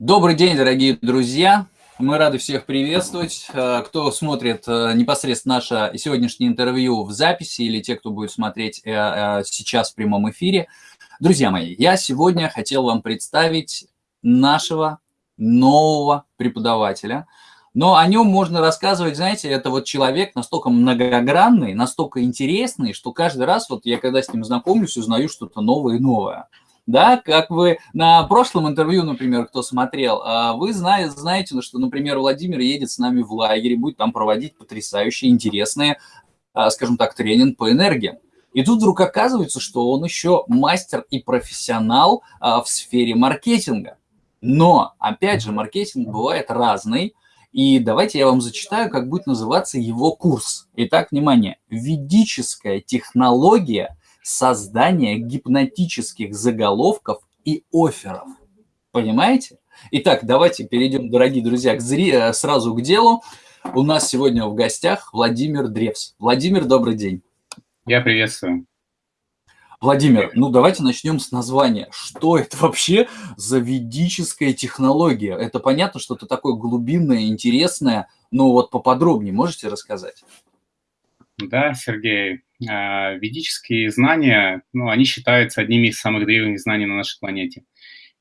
Добрый день, дорогие друзья! Мы рады всех приветствовать. Э, кто смотрит э, непосредственно наше сегодняшнее интервью в записи или те, кто будет смотреть э, сейчас в прямом эфире. Друзья мои, я сегодня хотел вам представить нашего нового преподавателя. Но о нем можно рассказывать, знаете, это вот человек настолько многогранный, настолько интересный, что каждый раз, вот я когда с ним знакомлюсь, узнаю что-то новое и новое да, как вы на прошлом интервью, например, кто смотрел, а, вы знаете, знаете, что, например, Владимир едет с нами в лагерь, будет там проводить потрясающие, интересные, а, скажем так, тренинг по энергии. И тут вдруг оказывается, что он еще мастер и профессионал а, в сфере маркетинга. Но, опять же, маркетинг бывает разный, и давайте я вам зачитаю, как будет называться его курс. Итак, внимание. Ведическая технология создания гипнотических заголовков и офферов. Понимаете? Итак, давайте перейдем, дорогие друзья, к зри... Э, сразу к делу. У нас сегодня в гостях Владимир Древс. Владимир, добрый день. Я приветствую. Владимир, ну давайте начнем с названия. Что это вообще за ведическая технология? Это понятно, что это такое глубинное, интересное, но вот поподробнее можете рассказать? Да, Сергей, а, ведические знания, ну, они считаются одними из самых древних знаний на нашей планете.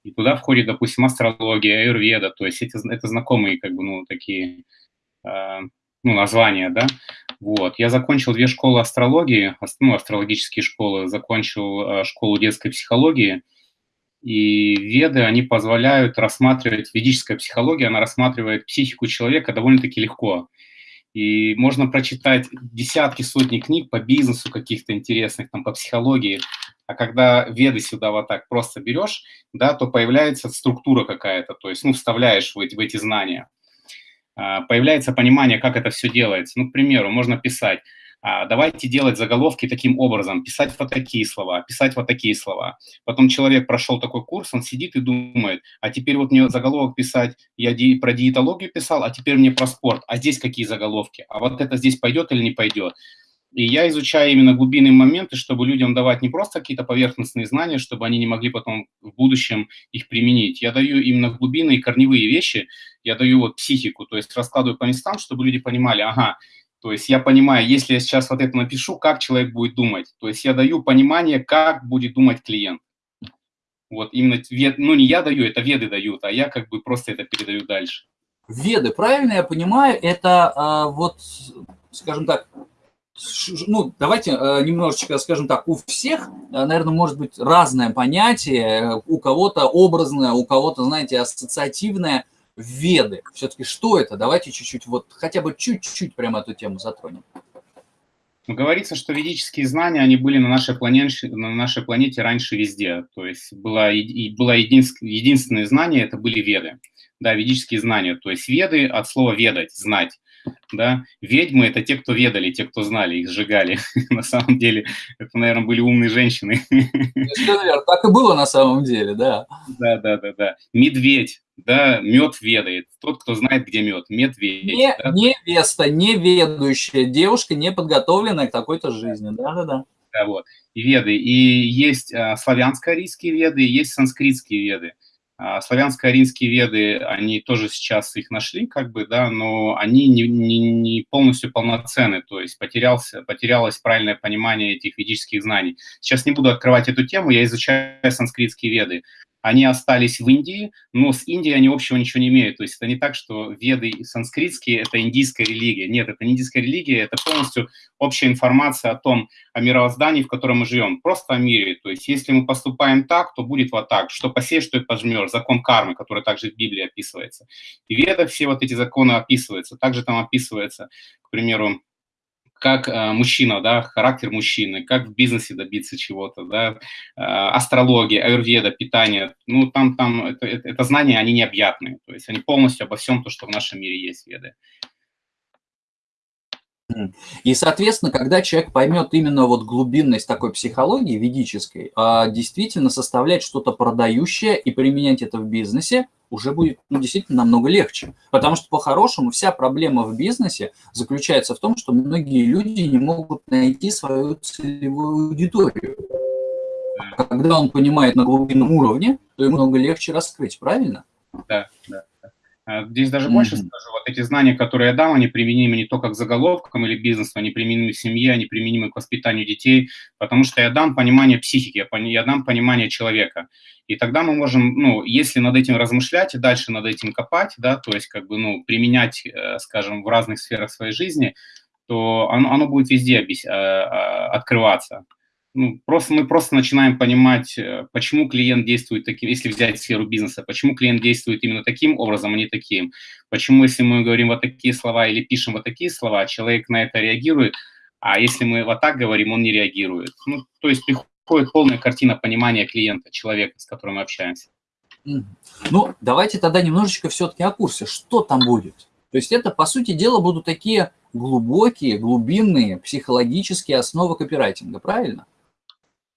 И туда входит, допустим, астрология, аюрведа, то есть эти, это знакомые, как бы, ну, такие, э, ну, названия, да. Вот. Я закончил две школы астрологии, ну, астрологические школы, закончил э, школу детской психологии, и веды, они позволяют рассматривать, ведическая психология, она рассматривает психику человека довольно-таки легко. И можно прочитать десятки, сотни книг по бизнесу каких-то интересных, там, по психологии. А когда веды сюда вот так просто берешь, да, то появляется структура какая-то, то есть, ну, вставляешь в эти, в эти знания. А, появляется понимание, как это все делается. Ну, к примеру, можно писать давайте делать заголовки таким образом, писать вот такие слова, писать вот такие слова. Потом человек прошел такой курс, он сидит и думает, а теперь вот мне заголовок писать, я про диетологию писал, а теперь мне про спорт, а здесь какие заголовки, а вот это здесь пойдет или не пойдет. И я изучаю именно глубинные моменты, чтобы людям давать не просто какие-то поверхностные знания, чтобы они не могли потом в будущем их применить. Я даю именно глубинные корневые вещи, я даю вот психику, то есть раскладываю по местам, чтобы люди понимали, ага, то есть я понимаю, если я сейчас вот это напишу, как человек будет думать. То есть я даю понимание, как будет думать клиент. Вот именно, ну не я даю, это веды дают, а я как бы просто это передаю дальше. Веды, правильно я понимаю, это а, вот, скажем так, ну, давайте немножечко, скажем так, у всех, наверное, может быть разное понятие, у кого-то образное, у кого-то, знаете, ассоциативное веды. Все-таки что это? Давайте чуть-чуть, вот хотя бы чуть-чуть прямо эту тему затронем. Говорится, что ведические знания, они были на нашей планете, на нашей планете раньше везде. То есть было, и, было единственное знание, это были веды. Да, ведические знания. То есть веды от слова ведать, знать да, ведьмы – это те, кто ведали, те, кто знали, их сжигали. на самом деле, это, наверное, были умные женщины. так и было на самом деле, да. Да, да, да, да. Медведь, да, мед ведает. Тот, кто знает, где мед, медведь. Не, да? Невеста, неведущая девушка, не подготовленная к такой-то жизни, да, да, да. Да, вот. И веды. И есть а, славянско-арийские веды, и есть санскритские веды. А, славянско-аринские веды, они тоже сейчас их нашли, как бы, да, но они не, не, не полностью полноценны, то есть потерялся, потерялось правильное понимание этих ведических знаний. Сейчас не буду открывать эту тему, я изучаю санскритские веды они остались в Индии, но с Индией они общего ничего не имеют. То есть это не так, что веды санскритские – это индийская религия. Нет, это не индийская религия, это полностью общая информация о том, о мировоздании, в котором мы живем, просто о мире. То есть если мы поступаем так, то будет вот так. Что посеешь, что и пожмешь. Закон кармы, который также в Библии описывается. В ведах все вот эти законы описываются. Также там описывается, к примеру, как э, мужчина, да, характер мужчины, как в бизнесе добиться чего-то, да, э, астрология, аюрведа, питание, ну, там, там, это, это, знания, они необъятные, то есть они полностью обо всем то, что в нашем мире есть веды. И, соответственно, когда человек поймет именно вот глубинность такой психологии ведической, а действительно составлять что-то продающее и применять это в бизнесе, уже будет ну, действительно намного легче. Потому что по-хорошему вся проблема в бизнесе заключается в том, что многие люди не могут найти свою целевую аудиторию. Когда он понимает на глубинном уровне, то ему много легче раскрыть, правильно? Да, да. А, здесь даже mm-hmm. больше скажу, вот эти знания, которые я дам, они применимы не только к заголовкам или бизнесу, они применимы к семье, они применимы к воспитанию детей, потому что я дам понимание психики, я дам понимание человека. И тогда мы можем, ну, если над этим размышлять и дальше над этим копать, да, то есть как бы, ну, применять, э, скажем, в разных сферах своей жизни, то оно, оно будет везде. Э, э, открываться ну, просто мы просто начинаем понимать, э, почему клиент действует таким, если взять сферу бизнеса, почему клиент действует именно таким образом, а не таким. Почему, если мы говорим вот такие слова или пишем вот такие слова, человек на это реагирует, а если мы вот так говорим, он не реагирует. Ну, то есть приходит полная картина понимания клиента, человека, с которым мы общаемся. Ну, давайте тогда немножечко все-таки о курсе. Что там будет? То есть это, по сути дела, будут такие глубокие, глубинные психологические основы копирайтинга, правильно?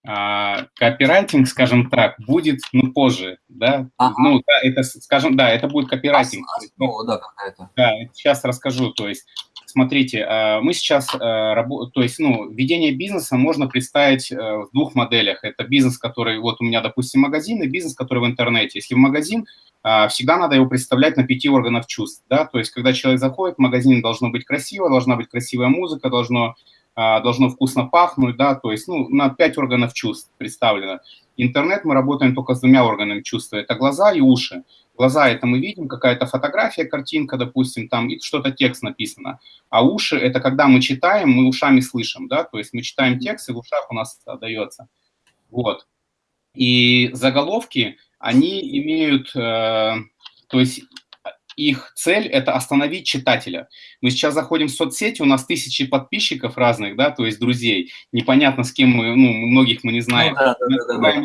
А, копирайтинг, скажем так, будет, ну, позже, да, ага. ну, да, это, скажем, да, это будет копирайтинг. Основа, да, какая-то. Да, сейчас расскажу, то есть, смотрите, а, мы сейчас, а, то есть, ну, ведение бизнеса можно представить э, в двух моделях. Это бизнес, который, вот у меня, допустим, магазин, и бизнес, который в интернете. Если в магазин, всегда надо его представлять на пяти органов чувств, да, то есть, когда человек заходит в магазин, должно быть красиво, должна быть красивая музыка, должно а, должно вкусно пахнуть, да, то есть, ну, на пять органов чувств представлено. Интернет мы работаем только с двумя органами чувства, это глаза и уши. Глаза – это мы видим, какая-то фотография, картинка, допустим, там, и что-то текст написано. А уши – это когда мы читаем, мы ушами слышим, да, то есть мы читаем текст, и в ушах у нас отдается. Вот. И заголовки, они имеют, э, то есть их цель – это остановить читателя. Мы сейчас заходим в соцсети, у нас тысячи подписчиков разных, да, то есть друзей. Непонятно, с кем мы, ну, многих мы не знаем. Ну, да, да, да, да.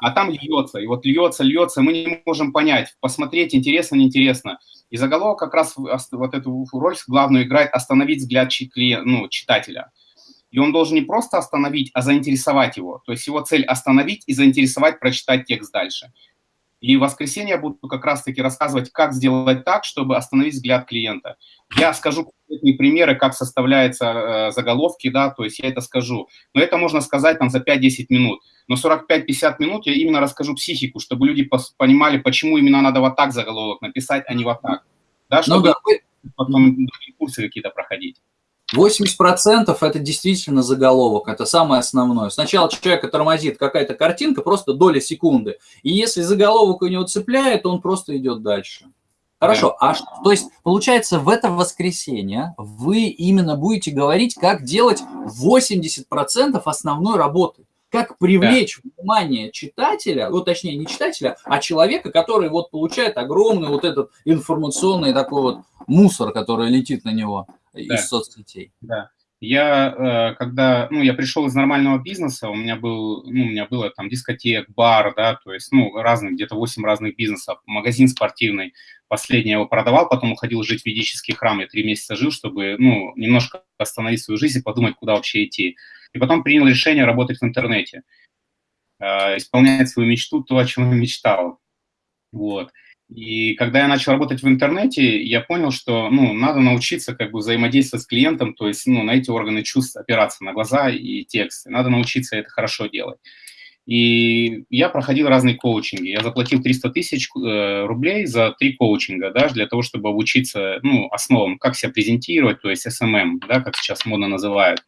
А там льется, и вот льется, льется, мы не можем понять, посмотреть, интересно, неинтересно. И заголовок как раз вот эту роль главную играет остановить взгляд ну, читателя. И он должен не просто остановить, а заинтересовать его. То есть его цель остановить и заинтересовать, прочитать текст дальше. И в воскресенье я буду как раз-таки рассказывать, как сделать так, чтобы остановить взгляд клиента. Я скажу конкретные примеры, как составляются э, заголовки, да, то есть я это скажу. Но это можно сказать там за 5-10 минут. Но 45-50 минут я именно расскажу психику, чтобы люди понимали, почему именно надо вот так заголовок написать, а не вот так. Да, ну чтобы ну, да. потом курсы какие-то проходить. 80% это действительно заголовок, это самое основное. Сначала человека тормозит какая-то картинка, просто доля секунды. И если заголовок у него цепляет, он просто идет дальше. Хорошо, а что, то есть получается в это воскресенье вы именно будете говорить, как делать 80% основной работы. Как привлечь да. внимание читателя, ну точнее не читателя, а человека, который вот получает огромный вот этот информационный такой вот мусор, который летит на него да. из соцсетей. Да. Я, э, когда, ну, я пришел из нормального бизнеса, у меня был, ну, у меня было там дискотек, бар, да, то есть, ну, разных, где-то 8 разных бизнесов, магазин спортивный, последний я его продавал, потом уходил жить в ведический храм, я три месяца жил, чтобы, ну, немножко остановить свою жизнь и подумать, куда вообще идти. И потом принял решение работать в интернете, э, исполнять свою мечту, то, о чем я мечтал. Вот. И когда я начал работать в интернете, я понял, что ну, надо научиться как бы взаимодействовать с клиентом, то есть ну, на эти органы чувств опираться, на глаза и тексты. Надо научиться это хорошо делать. И я проходил разные коучинги. Я заплатил 300 тысяч э, рублей за три коучинга, да, для того, чтобы обучиться ну, основам, как себя презентировать, то есть SMM, да, как сейчас модно называют.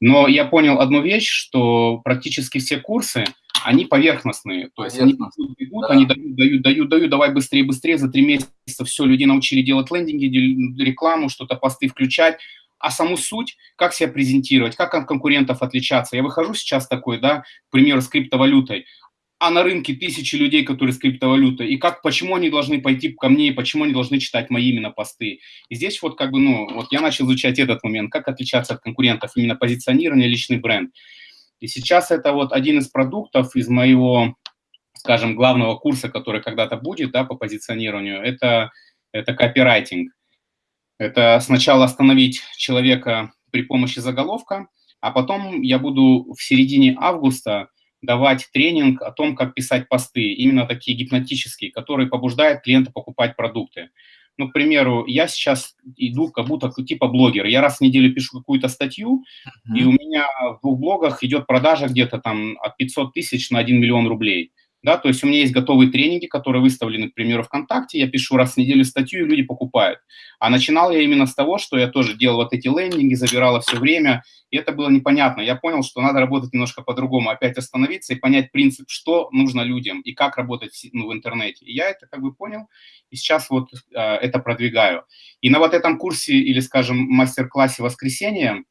Но я понял одну вещь, что практически все курсы – они поверхностные. То есть они бегут, да. они дают, дают, дают, дают, давай быстрее, быстрее, за три месяца все, людей научили делать лендинги, рекламу, что-то посты включать, а саму суть, как себя презентировать, как от конкурентов отличаться. Я выхожу сейчас такой, да, к примеру, с криптовалютой, а на рынке тысячи людей, которые с криптовалютой, и как, почему они должны пойти ко мне, и почему они должны читать мои именно посты. И здесь вот как бы, ну, вот я начал изучать этот момент, как отличаться от конкурентов, именно позиционирование, личный бренд. И сейчас это вот один из продуктов из моего, скажем, главного курса, который когда-то будет да, по позиционированию, это, это копирайтинг. Это сначала остановить человека при помощи заголовка, а потом я буду в середине августа давать тренинг о том, как писать посты, именно такие гипнотические, которые побуждают клиента покупать продукты. Ну, к примеру, я сейчас иду как будто типа блогер. Я раз в неделю пишу какую-то статью, mm-hmm. и у меня в двух блогах идет продажа где-то там от 500 тысяч на 1 миллион рублей. Да, то есть у меня есть готовые тренинги, которые выставлены, к примеру, ВКонтакте, я пишу раз в неделю статью, и люди покупают. А начинал я именно с того, что я тоже делал вот эти лендинги, забирала все время, и это было непонятно. Я понял, что надо работать немножко по-другому, опять остановиться и понять принцип, что нужно людям и как работать ну, в интернете. И я это как бы понял, и сейчас вот э, это продвигаю. И на вот этом курсе или, скажем, мастер-классе воскресенья,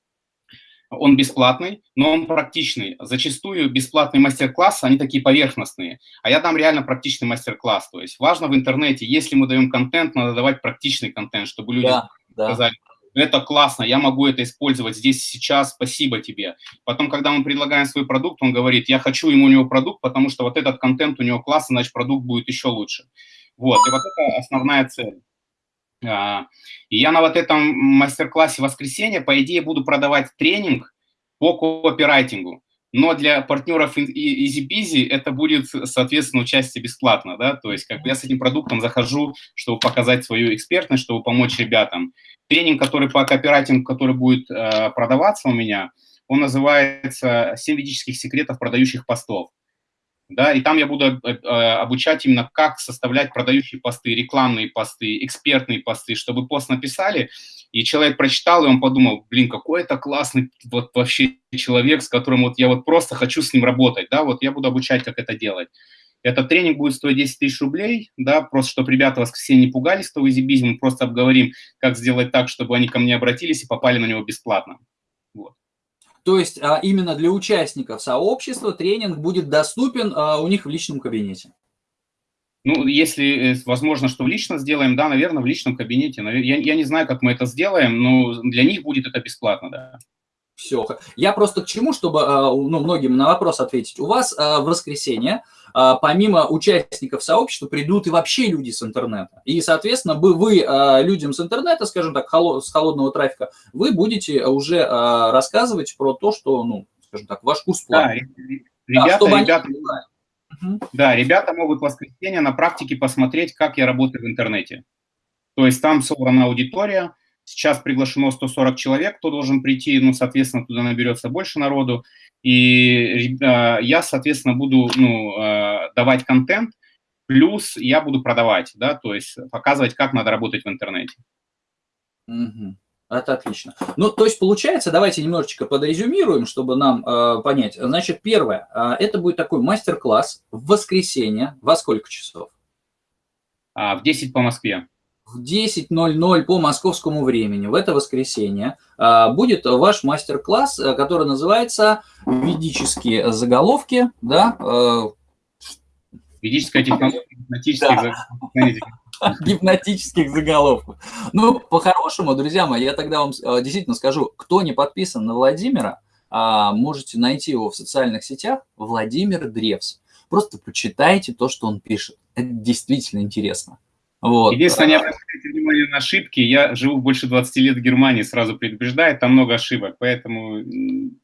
он бесплатный, но он практичный. Зачастую бесплатные мастер-классы, они такие поверхностные, а я дам реально практичный мастер-класс. То есть важно в интернете, если мы даем контент, надо давать практичный контент, чтобы люди да, сказали, да. это классно, я могу это использовать здесь сейчас, спасибо тебе. Потом, когда мы предлагаем свой продукт, он говорит, я хочу ему у него продукт, потому что вот этот контент у него классный, значит продукт будет еще лучше. Вот, и вот это основная цель. А, и я на вот этом мастер-классе воскресенье, по идее, буду продавать тренинг по копирайтингу. Но для партнеров EasyBeasy это будет, соответственно, участие бесплатно, да, то есть как бы я с этим продуктом захожу, чтобы показать свою экспертность, чтобы помочь ребятам. Тренинг, который по копирайтингу, который будет э, продаваться у меня, он называется «7 ведических секретов продающих постов» да, и там я буду э, э, обучать именно, как составлять продающие посты, рекламные посты, экспертные посты, чтобы пост написали, и человек прочитал, и он подумал, блин, какой это классный вот вообще человек, с которым вот я вот просто хочу с ним работать, да, вот я буду обучать, как это делать. Этот тренинг будет стоить 10 тысяч рублей, да, просто чтобы ребята в воскресенье не пугались того изибизма, мы просто обговорим, как сделать так, чтобы они ко мне обратились и попали на него бесплатно. Вот. То есть а, именно для участников сообщества тренинг будет доступен а, у них в личном кабинете. Ну, если э, возможно, что в лично сделаем, да, наверное, в личном кабинете. Я, я не знаю, как мы это сделаем, но для них будет это бесплатно, да. Все. Я просто к чему, чтобы а, ну, многим на вопрос ответить. У вас в воскресенье а, помимо участников сообщества придут и вообще люди с интернета. И, соответственно, вы, вы людям с интернета, скажем так, с холодного трафика, вы будете уже рассказывать про то, что, ну, скажем так, ваш курс план. Да, ребята, да, ребята, они... да, ребята могут в воскресенье на практике посмотреть, как я работаю в интернете. То есть там собрана аудитория, сейчас приглашено 140 человек, кто должен прийти, ну, соответственно, туда наберется больше народу. И э, я, соответственно, буду ну, э, давать контент, плюс я буду продавать, да, то есть показывать, как надо работать в интернете. Угу. Это отлично. Ну, то есть, получается, давайте немножечко подрезюмируем, чтобы нам э, понять. Значит, первое, э, это будет такой мастер-класс в воскресенье. Во сколько часов? А, в 10 по Москве в 10.00 по московскому времени в это воскресенье а, будет ваш мастер-класс, э, который называется «Ведические заголовки». Да? Э, Ведическая технология гипнотических заголовков. Ну, по-хорошему, друзья мои, я тогда вам э, действительно скажу, кто не подписан на Владимира, а, можете найти его в социальных сетях, Владимир Древс. Просто почитайте то, что он пишет. Это действительно интересно. Вот. Единственное, не обращайте внимание на ошибки. Я живу больше 20 лет в Германии, сразу предупреждаю, там много ошибок, поэтому,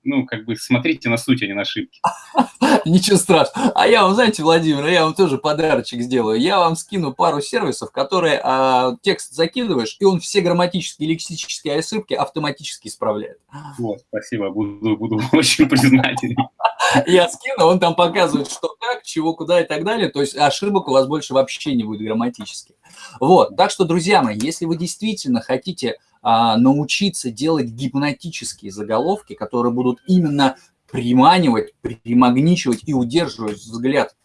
ну, как бы смотрите на суть, а не на ошибки. Ничего страшного. А я вам, знаете, Владимир, я вам тоже подарочек сделаю. Я вам скину пару сервисов, которые а, текст закидываешь, и он все грамматические лексические ошибки автоматически исправляет. Вот, спасибо, буду, буду очень признателен. Я скину, он там показывает, что как, чего, куда и так далее. То есть ошибок у вас больше вообще не будет грамматических. Вот, так что, друзья мои, если вы действительно хотите а, научиться делать гипнотические заголовки, которые будут именно приманивать, примагничивать и удерживать взгляд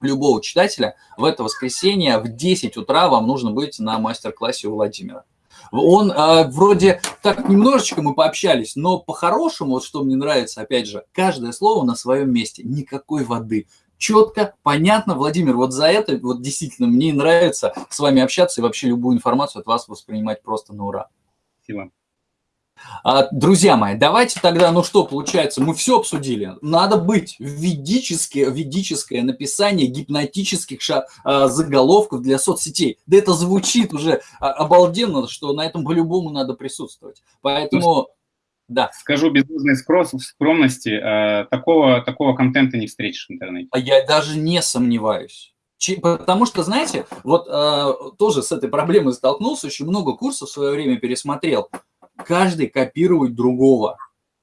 любого читателя, в это воскресенье в 10 утра вам нужно быть на мастер-классе у Владимира. Он э, вроде так немножечко мы пообщались, но по-хорошему, вот что мне нравится, опять же, каждое слово на своем месте, никакой воды четко, понятно. Владимир, вот за это вот действительно мне нравится с вами общаться и вообще любую информацию от вас воспринимать просто на ура. Спасибо. А, друзья мои, давайте тогда, ну что, получается, мы все обсудили. Надо быть ведическое, ведическое написание гипнотических ша, а, заголовков для соцсетей. Да это звучит уже а, обалденно, что на этом по-любому надо присутствовать. Поэтому... Да. Скажу без должной скромности, э, такого, такого контента не встретишь в интернете. Я даже не сомневаюсь. Потому что, знаете, вот э, тоже с этой проблемой столкнулся, очень много курсов в свое время пересмотрел. Каждый копирует другого.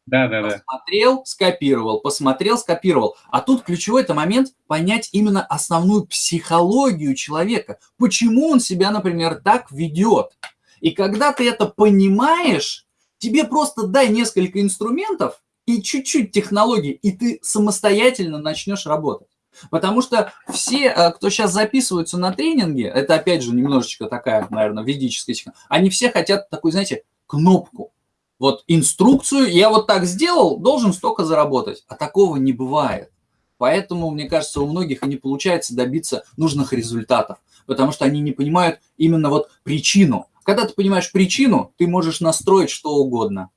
Да, да, да. Посмотрел, скопировал, посмотрел, скопировал. А тут ключевой это момент понять именно основную психологию человека. Почему он себя, например, так ведет. И когда ты это понимаешь, тебе просто дай несколько инструментов и чуть-чуть технологий, и ты самостоятельно начнешь работать. Потому что все, э, кто сейчас записываются на тренинги, это опять же немножечко такая, наверное, ведическая технология, они все хотят такую, знаете, кнопку вот инструкцию, я вот так сделал, должен столько заработать. А такого не бывает. Поэтому, мне кажется, у многих и не получается добиться нужных результатов, потому что они не понимают именно вот причину. Когда ты понимаешь причину, ты можешь настроить что угодно.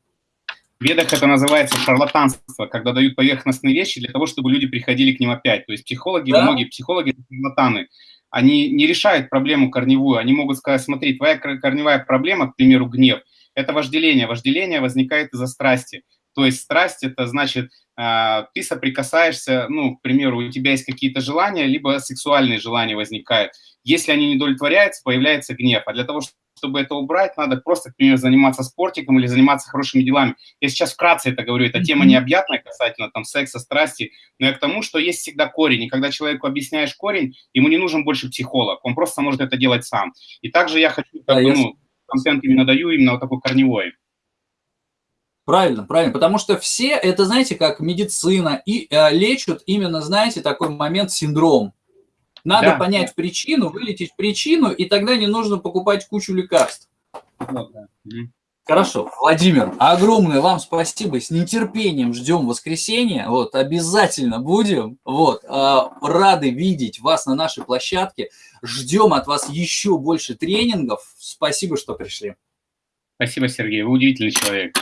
В ведах это называется шарлатанство, когда дают поверхностные вещи для того, чтобы люди приходили к ним опять. То есть психологи, да? многие психологи шарлатаны. Они не решают проблему корневую. Они могут сказать, смотри, твоя корневая проблема, к примеру, гнев – это вожделение. Вожделение возникает из-за страсти. То есть страсть – это значит, а, ты соприкасаешься, ну, к примеру, у тебя есть какие-то желания, либо сексуальные желания возникают. Если они не удовлетворяются, появляется гнев. А для того, чтобы это убрать, надо просто, к примеру, заниматься спортиком или заниматься хорошими делами. Я сейчас вкратце это говорю, эта тема необъятная касательно там секса, страсти, но я к тому, что есть всегда корень, и когда человеку объясняешь корень, ему не нужен больше психолог, он просто может это делать сам. И также я хочу, как бы, ну, контент именно даю, именно вот такой корневой. Правильно, правильно, потому что все, это, знаете, как медицина, и э, лечат именно, знаете, такой момент синдром. Надо да, понять причину, вылететь причину, и тогда не нужно покупать кучу лекарств. Ну, да. Хорошо, Владимир, огромное вам спасибо, с нетерпением ждем воскресенья, вот, обязательно будем, вот, э, рады видеть вас на нашей площадке, ждем от вас еще больше тренингов, спасибо, что пришли. Спасибо, Сергей, вы удивительный человек.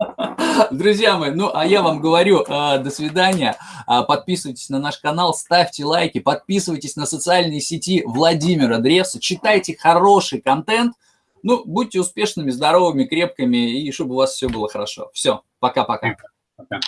Друзья мои, ну а я вам говорю, э, до свидания, э, подписывайтесь на наш канал, ставьте лайки, подписывайтесь на социальные сети Владимира Древса, читайте хороший контент, ну, будьте успешными, здоровыми, крепкими, и чтобы у вас все было хорошо. Все, пока-пока. Пока. -пока.